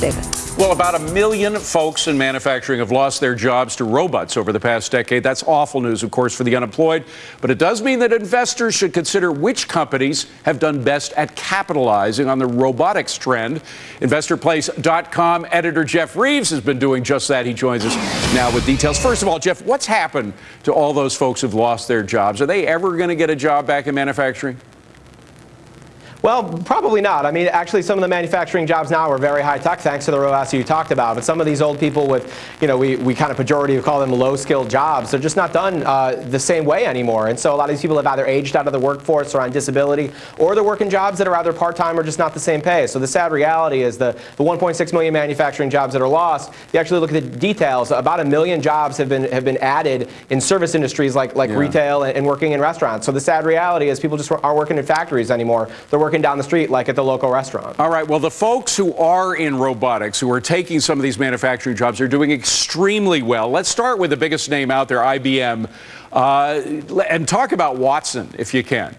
David. Well, about a million folks in manufacturing have lost their jobs to robots over the past decade. That's awful news, of course, for the unemployed. But it does mean that investors should consider which companies have done best at capitalizing on the robotics trend. InvestorPlace.com editor Jeff Reeves has been doing just that. He joins us now with details. First of all, Jeff, what's happened to all those folks who've lost their jobs? Are they ever going to get a job back in manufacturing? Well, probably not. I mean, actually, some of the manufacturing jobs now are very high tech, thanks to the robots you talked about. But some of these old people with, you know, we, we kind of pejorative call them low skilled jobs, they're just not done uh, the same way anymore. And so a lot of these people have either aged out of the workforce or on disability, or they're working jobs that are either part time or just not the same pay. So the sad reality is the, the 1.6 million manufacturing jobs that are lost, you actually look at the details, about a million jobs have been, have been added in service industries like, like yeah. retail and, and working in restaurants. So the sad reality is people just aren't working in factories anymore. They're working down the street like at the local restaurant. All right, well, the folks who are in robotics, who are taking some of these manufacturing jobs, are doing extremely well. Let's start with the biggest name out there, IBM, uh, and talk about Watson, if you can.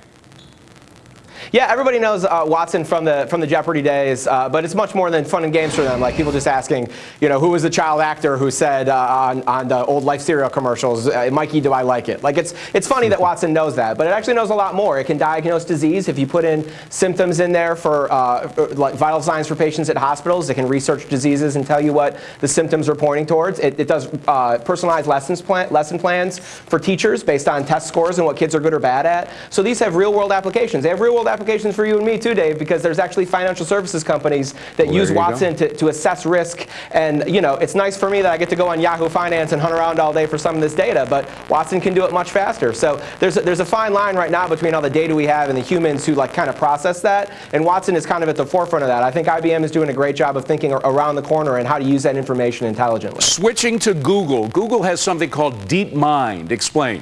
Yeah, everybody knows uh, Watson from the from the Jeopardy days, uh, but it's much more than fun and games for them. Like people just asking, you know, who was the child actor who said uh, on on the old Life cereal commercials, uh, "Mikey, do I like it?" Like it's it's funny that Watson knows that, but it actually knows a lot more. It can diagnose disease if you put in symptoms in there for uh, like vital signs for patients at hospitals. It can research diseases and tell you what the symptoms are pointing towards. It, it does uh, personalized lessons plan, lesson plans for teachers based on test scores and what kids are good or bad at. So these have real world applications. They have real world applications applications for you and me too, Dave, because there's actually financial services companies that well, use Watson to, to assess risk. And you know, it's nice for me that I get to go on Yahoo Finance and hunt around all day for some of this data, but Watson can do it much faster. So there's a, there's a fine line right now between all the data we have and the humans who like kind of process that. And Watson is kind of at the forefront of that. I think IBM is doing a great job of thinking around the corner and how to use that information intelligently. Switching to Google, Google has something called DeepMind. Explain.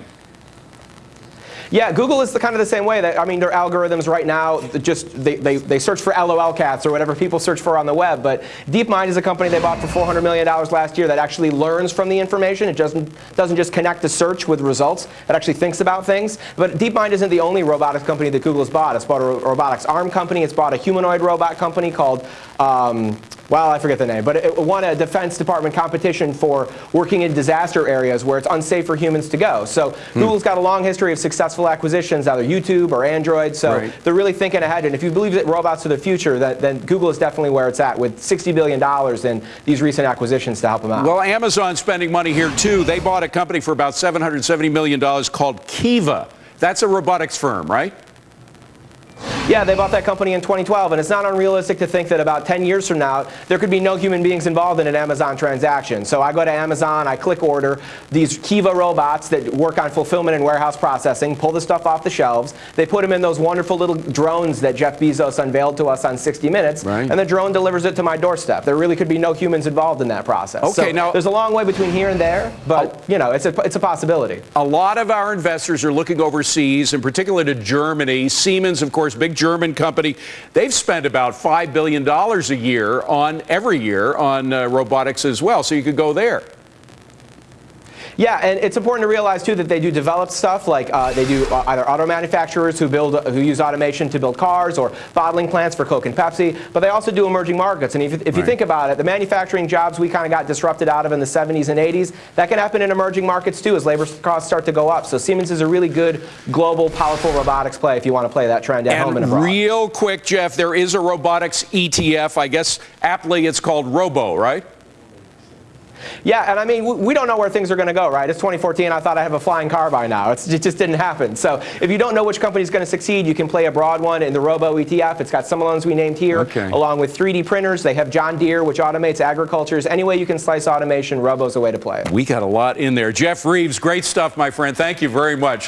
Yeah, Google is the kind of the same way. That I mean, their algorithms right now just they, they, they search for LOL cats or whatever people search for on the web. But DeepMind is a company they bought for 400 million dollars last year that actually learns from the information. It doesn't doesn't just connect the search with results. It actually thinks about things. But DeepMind isn't the only robotics company that Google has bought. It's bought a robotics arm company. It's bought a humanoid robot company called. Um, well, I forget the name, but it won a Defense Department competition for working in disaster areas where it's unsafe for humans to go. So hmm. Google's got a long history of successful acquisitions, either YouTube or Android. So right. they're really thinking ahead. And if you believe that robots are the future, that, then Google is definitely where it's at with $60 billion in these recent acquisitions to help them out. Well, Amazon's spending money here too. They bought a company for about $770 million called Kiva. That's a robotics firm, right? Yeah, they bought that company in 2012, and it's not unrealistic to think that about 10 years from now, there could be no human beings involved in an Amazon transaction. So I go to Amazon, I click order these Kiva robots that work on fulfillment and warehouse processing, pull the stuff off the shelves. They put them in those wonderful little drones that Jeff Bezos unveiled to us on 60 Minutes, right. and the drone delivers it to my doorstep. There really could be no humans involved in that process. Okay, so now there's a long way between here and there, but oh, you know, it's a it's a possibility. A lot of our investors are looking overseas, in particular to Germany. Siemens, of course, big German company. They've spent about $5 billion a year on every year on uh, robotics as well. So you could go there. Yeah, and it's important to realize too that they do develop stuff like uh, they do uh, either auto manufacturers who build who use automation to build cars or bottling plants for Coke and Pepsi, but they also do emerging markets. And if, if right. you think about it, the manufacturing jobs we kind of got disrupted out of in the 70s and 80s, that can happen in emerging markets too as labor costs start to go up. So Siemens is a really good global, powerful robotics play if you want to play that trend at and home and abroad. Real quick, Jeff, there is a robotics ETF. I guess aptly it's called Robo, right? Yeah, and I mean, we don't know where things are going to go, right? It's 2014. I thought I have a flying car by now. It's, it just didn't happen. So if you don't know which company is going to succeed, you can play a broad one in the Robo ETF. It's got some of the ones we named here, okay. along with 3D printers. They have John Deere, which automates agriculture. Any way you can slice automation, Robo's a way to play it. We got a lot in there. Jeff Reeves, great stuff, my friend. Thank you very much.